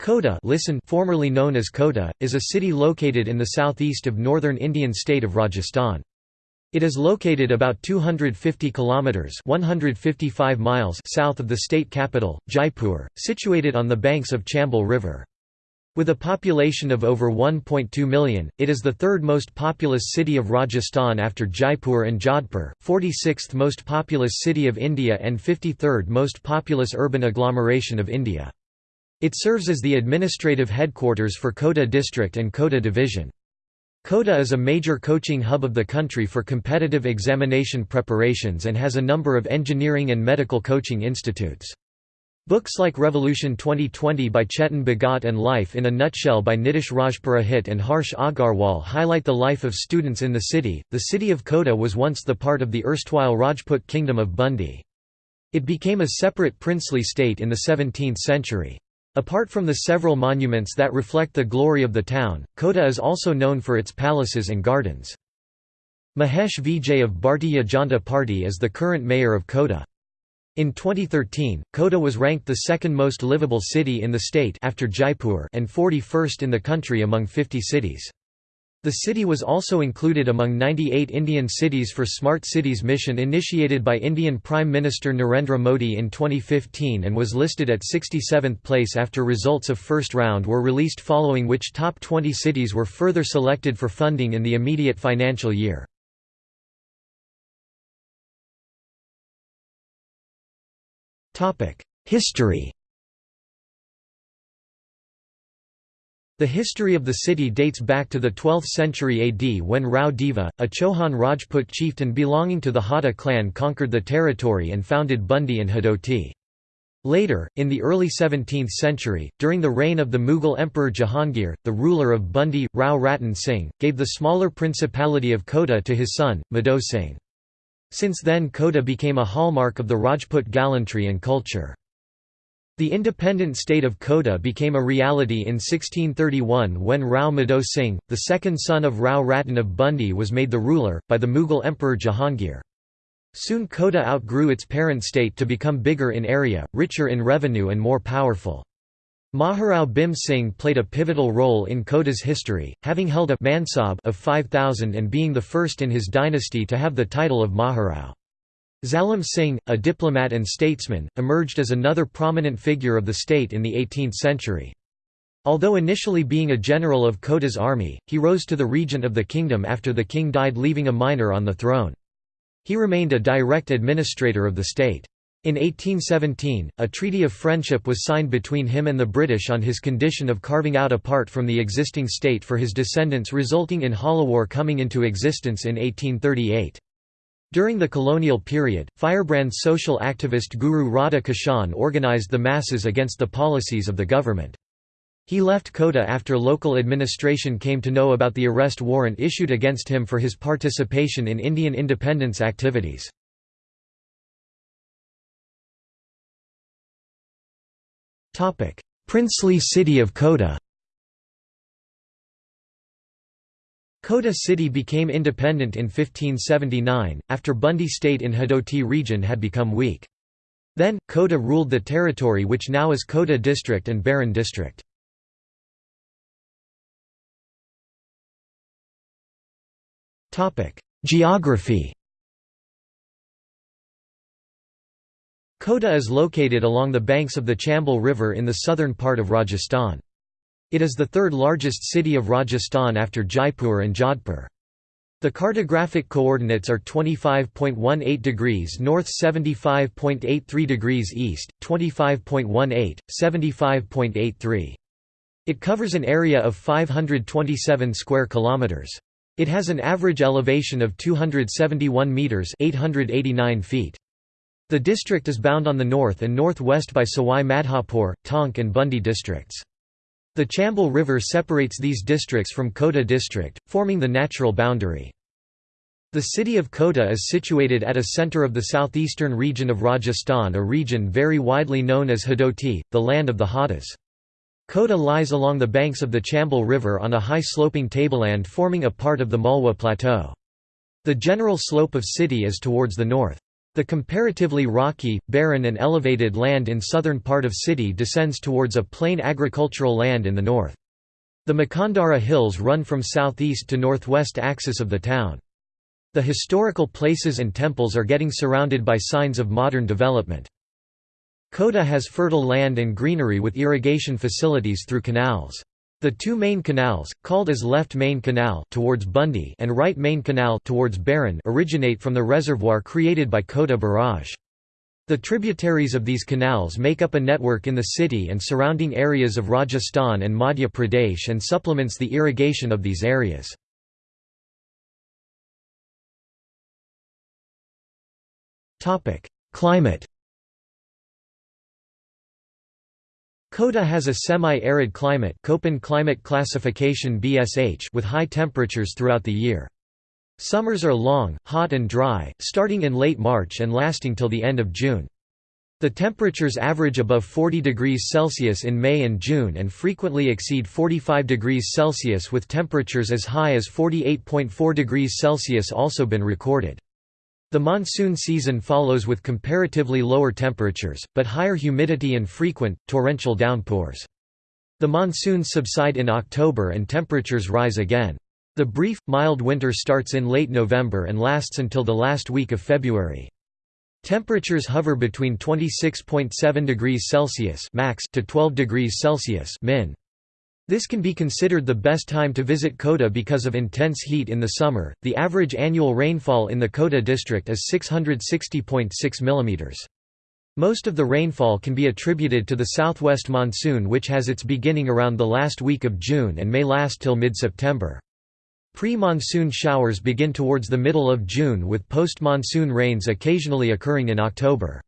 Kota listen formerly known as Kota, is a city located in the southeast of northern Indian state of Rajasthan. It is located about 250 kilometers (155 miles) south of the state capital, Jaipur, situated on the banks of Chambal River. With a population of over 1.2 million, it is the third most populous city of Rajasthan after Jaipur and Jodhpur, 46th most populous city of India and 53rd most populous urban agglomeration of India. It serves as the administrative headquarters for Kota district and Kota division. Kota is a major coaching hub of the country for competitive examination preparations and has a number of engineering and medical coaching institutes. Books like Revolution 2020 by Chetan Bhagat and Life in a Nutshell by Nitish Rajpurohit and Harsh Agarwal highlight the life of students in the city. The city of Kota was once the part of the erstwhile Rajput kingdom of Bundi. It became a separate princely state in the 17th century. Apart from the several monuments that reflect the glory of the town, Kota is also known for its palaces and gardens. Mahesh Vijay of Bharatiya Janata Party is the current mayor of Kota. In 2013, Kota was ranked the second most livable city in the state after Jaipur and 41st in the country among 50 cities. The city was also included among 98 Indian cities for Smart Cities mission initiated by Indian Prime Minister Narendra Modi in 2015 and was listed at 67th place after results of first round were released following which top 20 cities were further selected for funding in the immediate financial year. History The history of the city dates back to the 12th century AD when Rao Deva, a Chauhan Rajput chieftain belonging to the Hada clan conquered the territory and founded Bundi and Hadoti. Later, in the early 17th century, during the reign of the Mughal Emperor Jahangir, the ruler of Bundi, Rao Ratan Singh, gave the smaller principality of Kota to his son, Madho Singh. Since then Kota became a hallmark of the Rajput gallantry and culture. The independent state of Kota became a reality in 1631 when Rao Madho Singh, the second son of Rao Ratan of Bundi was made the ruler, by the Mughal Emperor Jahangir. Soon Kota outgrew its parent state to become bigger in area, richer in revenue and more powerful. Maharao Bhim Singh played a pivotal role in Kota's history, having held a mansab of 5,000 and being the first in his dynasty to have the title of Maharao. Zalim Singh, a diplomat and statesman, emerged as another prominent figure of the state in the 18th century. Although initially being a general of Kota's army, he rose to the regent of the kingdom after the king died leaving a minor on the throne. He remained a direct administrator of the state. In 1817, a treaty of friendship was signed between him and the British on his condition of carving out a part from the existing state for his descendants resulting in Jhalawar coming into existence in 1838. During the colonial period, firebrand social activist Guru Radha Kishan organized the masses against the policies of the government. He left Kota after local administration came to know about the arrest warrant issued against him for his participation in Indian independence activities. Princely city of Kota Kota city became independent in 1579, after Bundi state in Hadoti region had become weak. Then, Kota ruled the territory which now is Kota district and Baran district. Geography Kota is located along the banks of the Chambal River in the southern part of Rajasthan. It is the third largest city of Rajasthan after Jaipur and Jodhpur. The cartographic coordinates are 25.18 degrees north 75.83 degrees east, 25.18, 75.83. It covers an area of 527 square kilometers. It has an average elevation of 271 meters, 889 feet. The district is bound on the north and northwest by Sawai Madhopur, Tonk and Bundi districts. The Chambal River separates these districts from Kota district, forming the natural boundary. The city of Kota is situated at a centre of the southeastern region of Rajasthan a region very widely known as Hadoti, the land of the Hadas. Kota lies along the banks of the Chambal River on a high sloping tableland forming a part of the Malwa Plateau. The general slope of city is towards the north. The comparatively rocky, barren and elevated land in southern part of city descends towards a plain agricultural land in the north. The Mukundara Hills run from southeast to northwest axis of the town. The historical places and temples are getting surrounded by signs of modern development. Kota has fertile land and greenery with irrigation facilities through canals. The two main canals, called as Left Main Canal towards Bundi and Right Main Canal towards Baran originate from the reservoir created by Kota Barrage. The tributaries of these canals make up a network in the city and surrounding areas of Rajasthan and Madhya Pradesh and supplements the irrigation of these areas. Climate Kota has a semi-arid climate Köppen climate classification BSH with high temperatures throughout the year. Summers are long, hot and dry, starting in late March and lasting till the end of June. The temperatures average above 40 degrees Celsius in May and June and frequently exceed 45 degrees Celsius with temperatures as high as 48.4 degrees Celsius also been recorded. The monsoon season follows with comparatively lower temperatures, but higher humidity and frequent, torrential downpours. The monsoons subside in October and temperatures rise again. The brief, mild winter starts in late November and lasts until the last week of February. Temperatures hover between 26.7 degrees Celsius max to 12 degrees Celsius min. This can be considered the best time to visit Kota because of intense heat in the summer. The average annual rainfall in the Kota district is 660.6 mm. Most of the rainfall can be attributed to the southwest monsoon which has its beginning around the last week of June and may last till mid-September. Pre-monsoon showers begin towards the middle of June with post-monsoon rains occasionally occurring in October.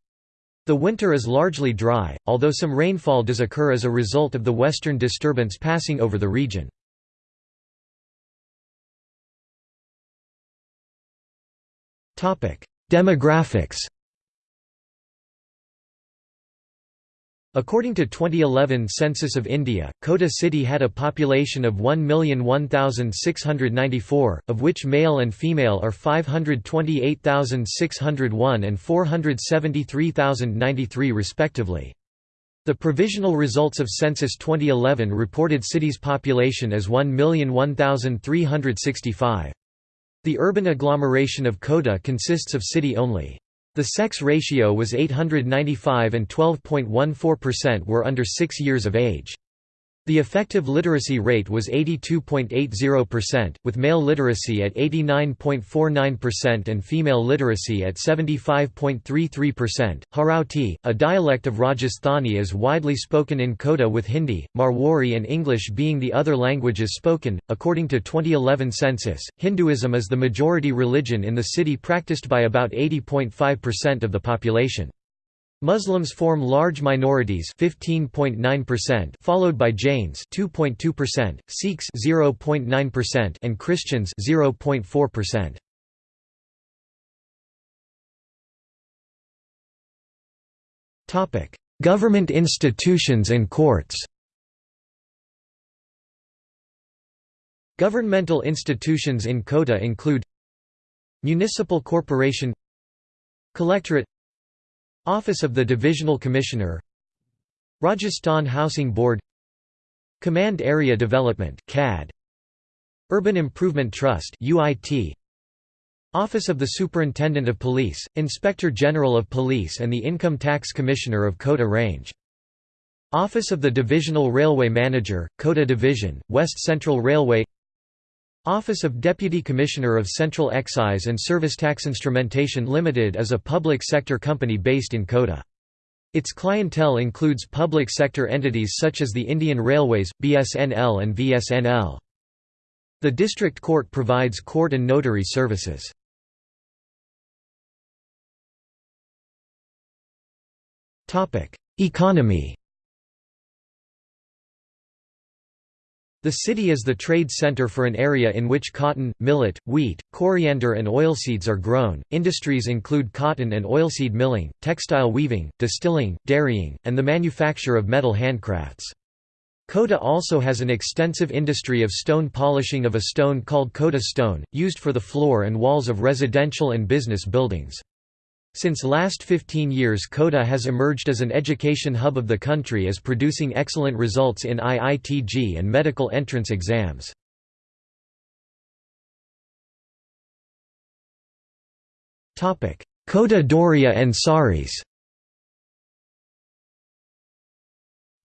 The winter is largely dry, although some rainfall does occur as a result of the western disturbance passing over the region. Demographics According to 2011 Census of India, Kota city had a population of 1,001,694, of which male and female are 528,601 and 473,093 respectively. The provisional results of Census 2011 reported city's population as 1,001,365. The urban agglomeration of Kota consists of city only. The sex ratio was 895 and 12.14% were under 6 years of age. The effective literacy rate was 82.80%, with male literacy at 89.49% and female literacy at 75.33%. Harauti, a dialect of Rajasthani is widely spoken in Kota with Hindi, Marwari and English being the other languages spoken. According to 2011 census, Hinduism is the majority religion in the city practiced by about 80.5% of the population. Muslims form large minorities 15.9% followed by Jains 2.2%, Sikhs 0.9% and Christians 0.4%. Topic: Government institutions and courts. Governmental institutions in Kota include Municipal Corporation Collectorate Office of the Divisional Commissioner Rajasthan Housing Board Command Area Development CAD Urban Improvement Trust UIT Office of the Superintendent of Police, Inspector General of Police and the Income Tax Commissioner of Kota Range. Office of the Divisional Railway Manager, Kota Division, West Central Railway Office of Deputy Commissioner of Central Excise and Service Tax Instrumentation Limited is a public sector company based in Kota. Its clientele includes public sector entities such as the Indian Railways, BSNL and VSNL. The district court provides court and notary services. Economy The city is the trade center for an area in which cotton, millet, wheat, coriander and oilseeds are grown. Industries include cotton and oilseed milling, textile weaving, distilling, dairying, and the manufacture of metal handcrafts. Kota also has an extensive industry of stone polishing of a stone called Kota stone, used for the floor and walls of residential and business buildings. Since last 15 years Kota has emerged as an education hub of the country as producing excellent results in IIT-JEE and medical entrance exams. Kota Doria and saris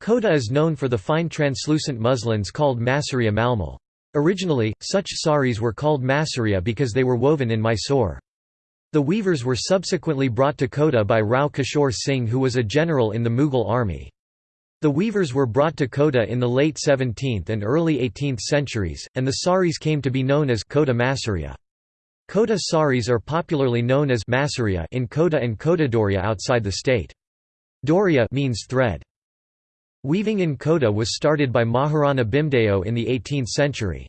Kota is known for the fine translucent muslins called Masaria Malmal. Originally, such saris were called Masaria because they were woven in Mysore. The weavers were subsequently brought to Kota by Rao Kishore Singh who was a general in the Mughal army. The weavers were brought to Kota in the late 17th and early 18th centuries, and the saris came to be known as Kota Masaria. Kota saris are popularly known as Masaria in Kota and Kota Doria outside the state. Doria means thread. Weaving in Kota was started by Maharana Bhimdeo in the 18th century.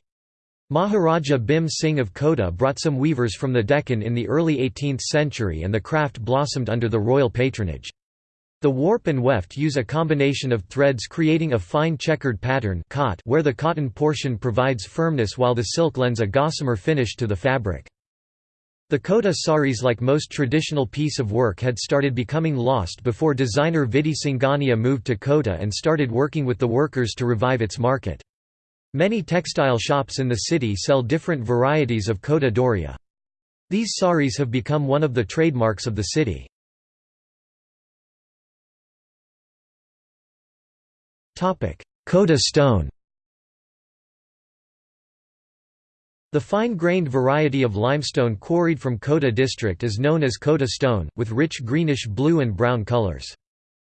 Maharaja Bhim Singh of Kota brought some weavers from the Deccan in the early 18th century and the craft blossomed under the royal patronage. The warp and weft use a combination of threads creating a fine checkered pattern where the cotton portion provides firmness while the silk lends a gossamer finish to the fabric. The Kota saris like most traditional piece of work had started becoming lost before designer Vidhi Singhania moved to Kota and started working with the workers to revive its market. Many textile shops in the city sell different varieties of Kota Doria. These saris have become one of the trademarks of the city. Kota stone The fine-grained variety of limestone quarried from Kota district is known as Kota stone, with rich greenish blue and brown colors.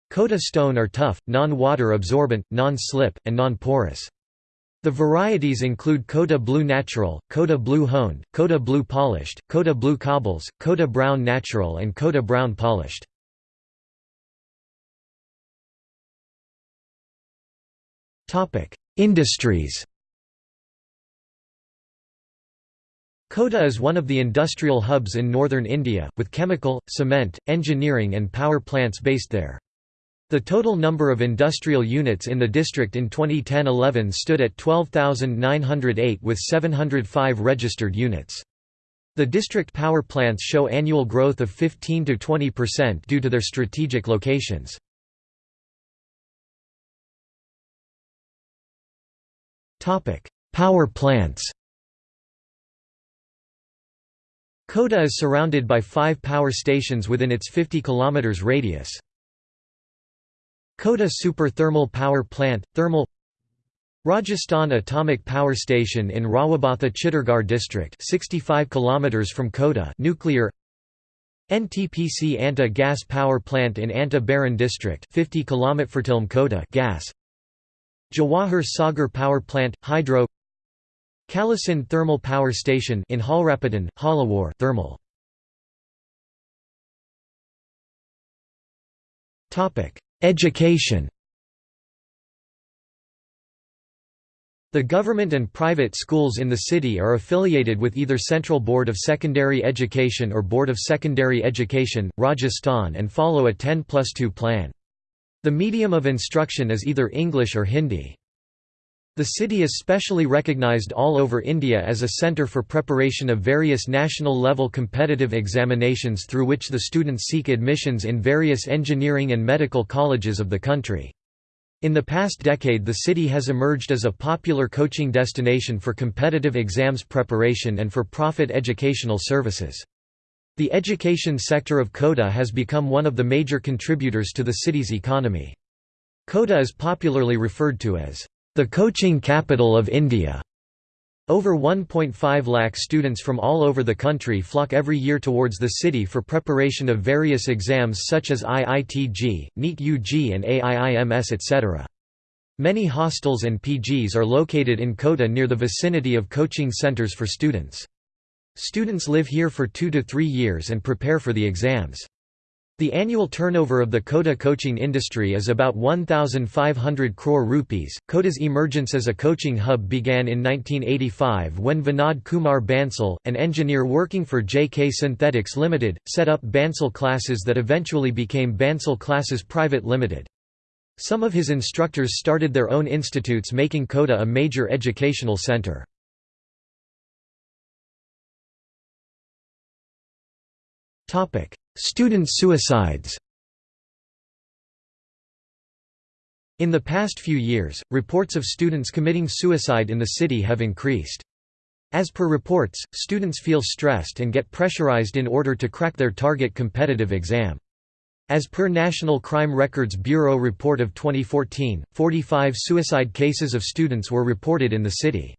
Kota stone are tough, non-water absorbent, non-slip, and non-porous. The varieties include Kota Blue Natural, Kota Blue Honed, Kota Blue Polished, Kota Blue Cobbles, Kota Brown Natural and Kota Brown Polished. Industries Kota is one of the industrial hubs in northern India, with chemical, cement, engineering and power plants based there. The total number of industrial units in the district in 2010–11 stood at 12,908 with 705 registered units. The district power plants show annual growth of 15 to 20% due to their strategic locations. Power plants Kota is surrounded by five power stations within its 50 km radius. Kota Super Thermal Power Plant, thermal Rajasthan Atomic Power Station in Rawatbhata Chittorgarh district 65 km from Kota nuclear NTPC Anta Gas Power Plant in Anta Baran district 50 km Fertilm Kota gas Jawahar Sagar Power Plant hydro Kalisindh Thermal Power Station in Jhalrapatan Jhalawar thermal Topic Education The government and private schools in the city are affiliated with either Central Board of Secondary Education or Board of Secondary Education, Rajasthan and follow a 10 plus 2 plan. The medium of instruction is either English or Hindi. The city is specially recognized all over India as a centre for preparation of various national-level competitive examinations through which the students seek admissions in various engineering and medical colleges of the country. In the past decade the city has emerged as a popular coaching destination for competitive exams preparation and for profit educational services. The education sector of Kota has become one of the major contributors to the city's economy. Kota is popularly referred to as the coaching capital of India. Over 1.5 lakh students from all over the country flock every year towards the city for preparation of various exams such as IIT-JEE, NEET UG and AIIMS etc. Many hostels and PGs are located in Kota near the vicinity of coaching centers for students. Students live here for two to three years and prepare for the exams. The annual turnover of the Kota coaching industry is about 1,500 crore rupees. Kota's emergence as a coaching hub began in 1985 when Vinod Kumar Bansal, an engineer working for JK Synthetics Limited, set up Bansal classes that eventually became Bansal Classes Private Limited. Some of his instructors started their own institutes making Kota a major educational centre. Student suicides In the past few years, reports of students committing suicide in the city have increased. As per reports, students feel stressed and get pressurized in order to crack their target competitive exam. As per National Crime Records Bureau report of 2014, 45 suicide cases of students were reported in the city.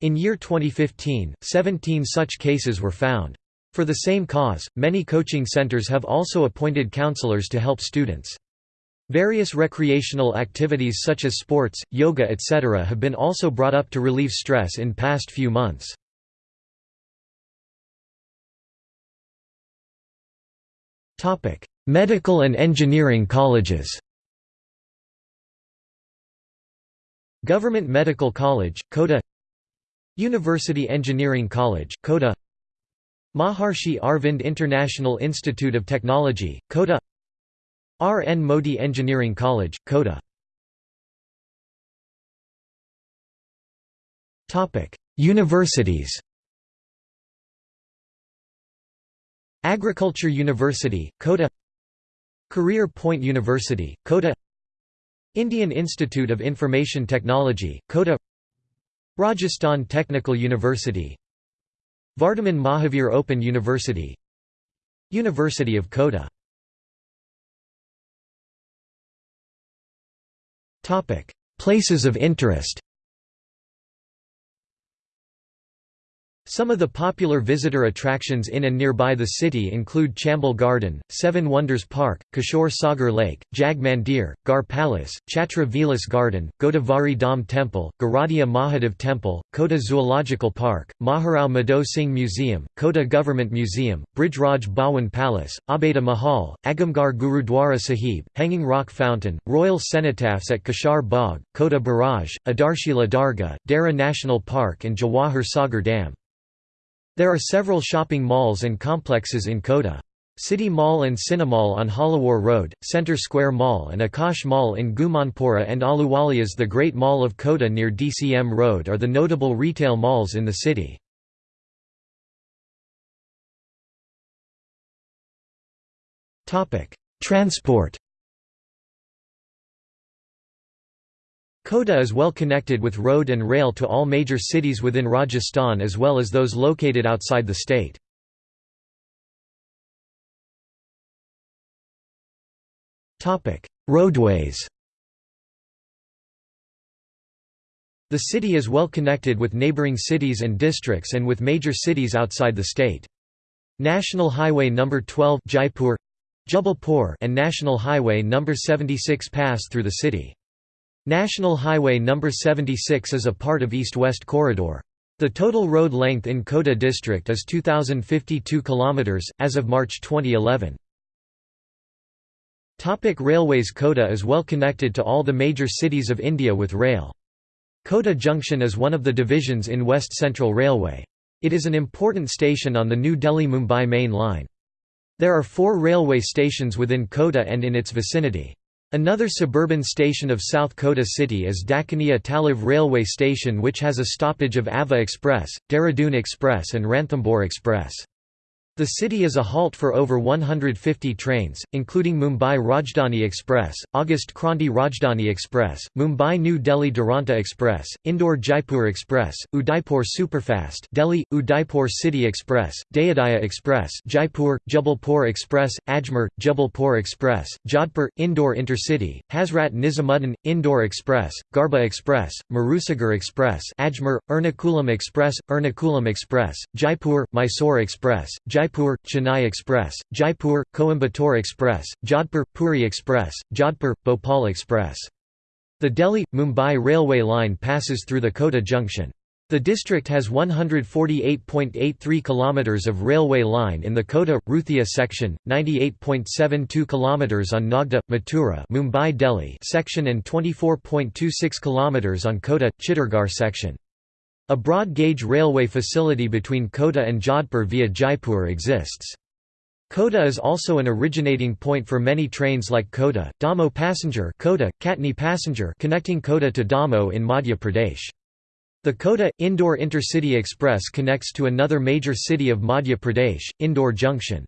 In year 2015, 17 such cases were found. For the same cause, many coaching centers have also appointed counselors to help students. Various recreational activities such as sports, yoga etc. have been also brought up to relieve stress in past few months. Medical and engineering colleges Government Medical College, Kota University Engineering College, Kota Maharshi Arvind International Institute of Technology, Kota R. N. Modi Engineering College, Kota Universities Agriculture University, Kota Career Point University, Kota Indian Institute of Information Technology, Kota Rajasthan Technical University Vardhaman Mahavir Open University University of Kota. Places of interest Some of the popular visitor attractions in and nearby the city include Chambal Garden, Seven Wonders Park, Kishore Sagar Lake, Jag Mandir, Garh Palace, Chhatra Vilas Garden, Godavari Dham Temple, Garadia Mahadev Temple, Kota Zoological Park, Maharao Madho Singh Museum, Kota Government Museum, Brijraj Bhawan Palace, Abheda Mahal, Agamgarh Gurudwara Sahib, Hanging Rock Fountain, Royal Cenotaphs at Kshar Bagh, Kota Barrage, Adharshila Dargah, Darrah National Park and Jawahar Sagar Dam. There are several shopping malls and complexes in Kota. City Mall and Cinemall on Jhalawar Road, Centre Square Mall and Akash Mall in Gumanpura and Ahluwalia's The Great Mall of Kota near DCM Road are the notable retail malls in the city. Transport Kota is well connected with road and rail to all major cities within Rajasthan as well as those located outside the state. Roadways The city is well connected with neighbouring cities and districts and with major cities outside the state. National Highway No. 12 Jaipur, Jabalpur and National Highway No. 76 pass through the city. National Highway No. 76 is a part of East-West Corridor. The total road length in Kota district is 2,052 km, as of March 2011. Topic Railways Kota is well connected to all the major cities of India with rail. Kota Junction is one of the divisions in West Central Railway. It is an important station on the New Delhi-Mumbai main line. There are four railway stations within Kota and in its vicinity. Another suburban station of South Kota city is Dakania Talav railway station which has a stoppage of Ava Express, Dehradun Express and Ranthambore Express. The city is a halt for over 150 trains, including Mumbai Rajdhani Express, August Kranti Rajdhani Express, Mumbai New Delhi Duranta Express, Indore Jaipur Express, Udaipur Superfast Delhi, Udaipur City Express, Dayodaya Express Jaipur, Jabalpur Express, Ajmer, Jabalpur Express, Jodhpur, Indore Intercity, Hazrat Nizamuddin, Indore Express, Garba Express, Marusagar Express Ajmer, Ernakulam Express, Ernakulam Express, Jaipur, Mysore Express, Jaipur Jaipur, Chennai Express, Jaipur, Coimbatore Express, Jodhpur, Puri Express, Jodhpur, Bhopal Express. The Delhi-Mumbai railway line passes through the Kota junction. The district has 148.83 km of railway line in the Kota Ruthia section, 98.72 km on Nagda Mathura Mumbai Delhi section and 24.26 km on Kota Chittorgarh section. A broad-gauge railway facility between Kota and Jodhpur via Jaipur exists. Kota is also an originating point for many trains like Kota, Damoh Passenger Kota, Katni Passenger connecting Kota to Damoh in Madhya Pradesh. The Kota, Indore Intercity Express connects to another major city of Madhya Pradesh, Indore Junction.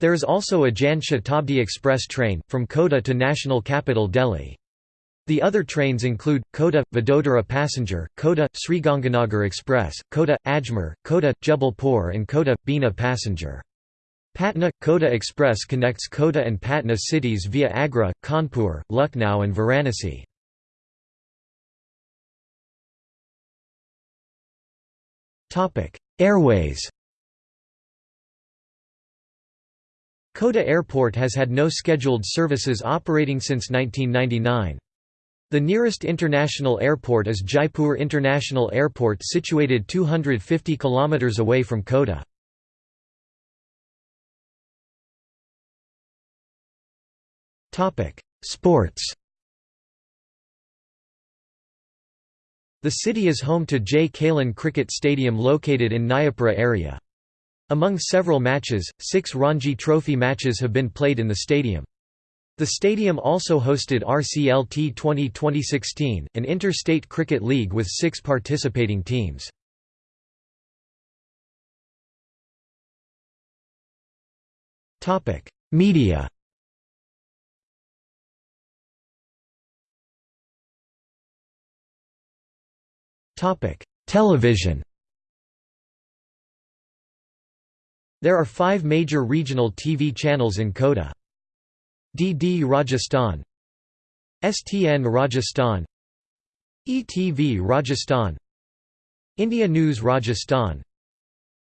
There is also a Jan Shatabdi Express train, from Kota to national capital Delhi. The other trains include, Kota, Vadodara Passenger, Kota, Sriganganagar Express, Kota, Ajmer, Kota, Jabalpur and Kota, Bina Passenger. Patna – Kota Express connects Kota and Patna cities via Agra, Kanpur, Lucknow and Varanasi. Airways Kota Airport has had no scheduled services operating since 1999. The nearest international airport is Jaipur International Airport situated 250 km away from Kota. Sports The city is home to J. Kalin Cricket Stadium located in Nayapura area. Among several matches, six Ranji Trophy matches have been played in the stadium. The stadium also hosted RCLT T20 2016, an interstate cricket league with six participating teams. Media Television There are five major regional TV channels in Kota. DD Rajasthan STN Rajasthan ETV Rajasthan India News Rajasthan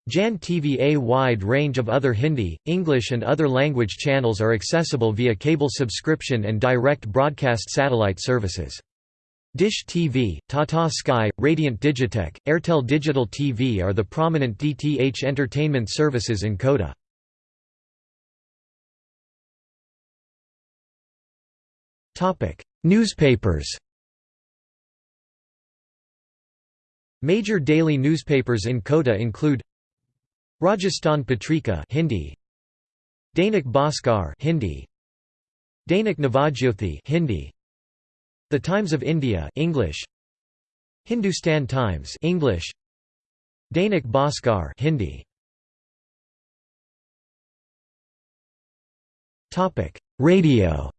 Jan TV A wide range of other Hindi, English and other language channels are accessible via cable subscription and direct broadcast satellite services. Dish TV, Tata Sky, Radiant Digitech, Airtel Digital TV are the prominent DTH entertainment services in Kota. Newspapers Major daily newspapers in Kota include Rajasthan Patrika Hindi Dainik Bhaskar Hindi Dainik Navajyothi Hindi the Times of India English Hindustan Times English Dainik Bhaskar Hindi. Topic. Radio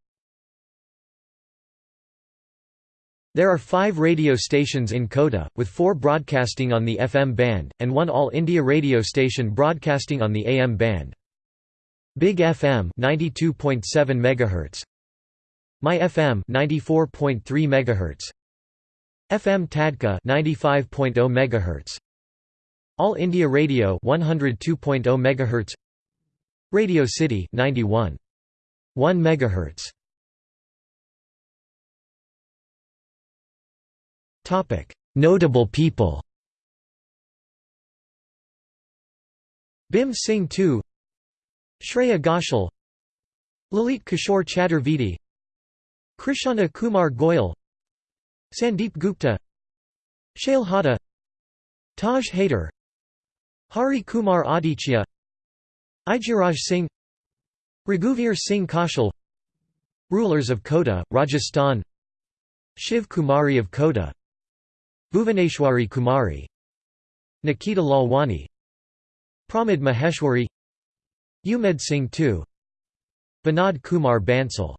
There are five radio stations in Kota, with four broadcasting on the FM band, and one All India radio station broadcasting on the AM band. Big FM 92.7 MHz, my FM 94.3 MHz FM Tadka 95.0 MHz All India Radio 102.0 MHz Radio City 91.1 MHz Notable people Bhim Singh II Shreya Ghoshal Lalit Kishore Chaturvedi Krishna Kumar Goyal Sandeep Gupta Shail Hada Taj Haider Hari Kumar Aditya Ijiraj Singh Raghuvir Singh Kaushal Rulers of Kota, Rajasthan Shiv Kumari of Kota Bhuvaneshwari Kumari Nikita Lalwani Pramod Maheshwari Umed Singh II Vinod Kumar Bansal